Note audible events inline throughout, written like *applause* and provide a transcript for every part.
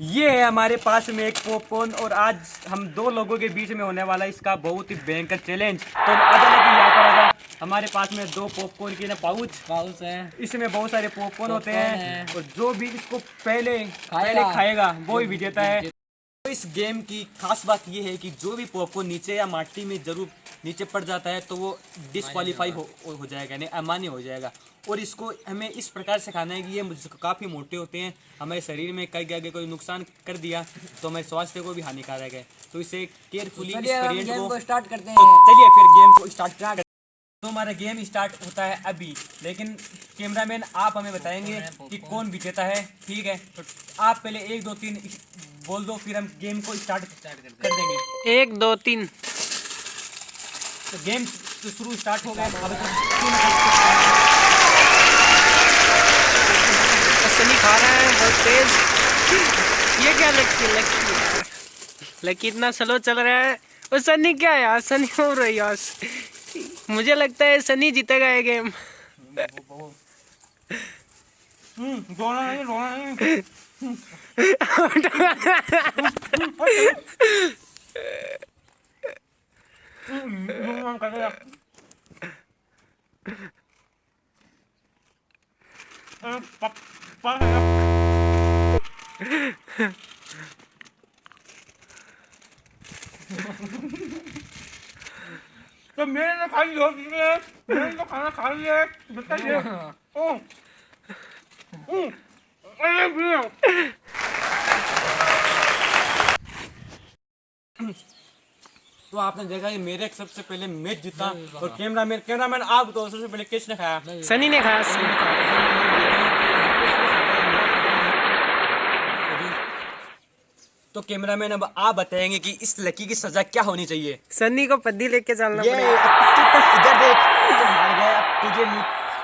ये है हमारे पास में एक पॉपकॉर्न और आज हम दो लोगों के बीच में होने वाला इसका बहुत ही भयंकर चैलेंज तो आजा यहाँ पर हमारे पास में दो पॉपकॉर्न के ना पाउच पाउच है। इसमें बहुत सारे पॉपकॉर्न होते हैं है। और जो भी इसको पहले पहले खाएगा वो ही विजेता है। तो इस गेम की खास बात ये है कि जो भी पॉपकॉर्न नीचे या माटी में ज़रूर नीचे पड़ जाता है तो वो डिसक्वालीफाई हो, हो जाएगा यानी अमान्य हो जाएगा। और इसको हमें इस प्रकार से खाना है कि ये मुझ- काफ़ी मोटे होते हैं हमारे शरीर में कई अगर कोई नुकसान कर दिया तो हमारे स्वास्थ्य को भी हानिकारक है। तो इसे केयरफुली को स्टार्ट करते तो हैं। चलिए फिर गेम को स्टार्ट तो हमारा गेम स्टार्ट होता है अभी लेकिन कैमरामैन आप हमें बताएँगे कि कौन विजेता है ठीक है? तो आप पहले एक दो तीन बोल दो फिर हम गेम को स्टार्ट कर देंगे। एक दो तीन। तो गेम तो शुरू स्टार्ट हो गया अब सनी खा रहा है बहुत तेज ये क्या लकी लकी लकी इतना स्लो चल रहा है। और सनी क्या है यार? सनी हो रही यार मुझे लगता है सनी जीतेगा ये गेम रोना नहीं रोना नहीं। *laughs* तो मैंने तो खा लिया है मैंने तो खाना खा लिया है बताइए ओ ओ अरे भैया तो आपने देखा कि मेरे सबसे पहले मैच जीता और कैमरामैन कैमरामैन आप तो सबसे पहले किसने खाया सनी ने खाया सनी कैमरा मैन तो कैमरामैन अब आप बताएँगे कि इस लकी की सजा क्या होनी चाहिए। सनी को पद्दी लेके चलना ये पड़ेगा। इधर देख तू तुझे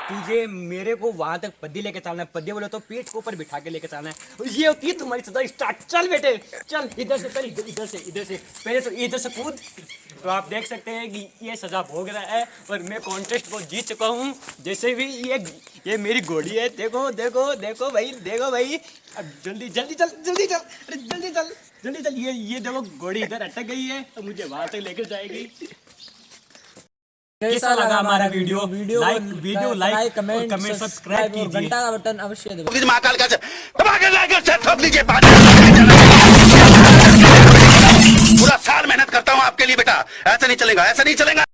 तुझे मेरे को वहाँ तक पद्दी लेके चलना है। पद्दी बोले तो पेट को ऊपर बिठा के लेके चलना है। ये होती है तुम्हारी सजा। स्टार्ट। चल बेटे, चल। इधर से, चल। इधर इधर से इधर से। पहले तो इधर से कूद। तो आप देख सकते हैं कि ये सजा भोग रहा है और मैं कॉन्टेस्ट को जीत चुका हूँ। जैसे भी ये ये मेरी घोड़ी है। देखो देखो देखो भाई देखो भाई। अब जल्दी जल्दी चल जल्दी चल। अरे जल्दी चल जल्दी चल। ये ये देखो, घोड़ी इधर अटक गई है तो मुझे वहाँ तक लेकर जाएगी। कैसा लगा हमारा video. Video like video like comment comment subscribe कीजिए। घंटा का बटन अवश्य दबाइए। महाकाल का दबा के लाइक शेयर ठोक दीजिए पूरा साल मेहनत करता हूँ आपके लिए बेटा। ऐसा नहीं चलेगा ऐसा नहीं चलेगा।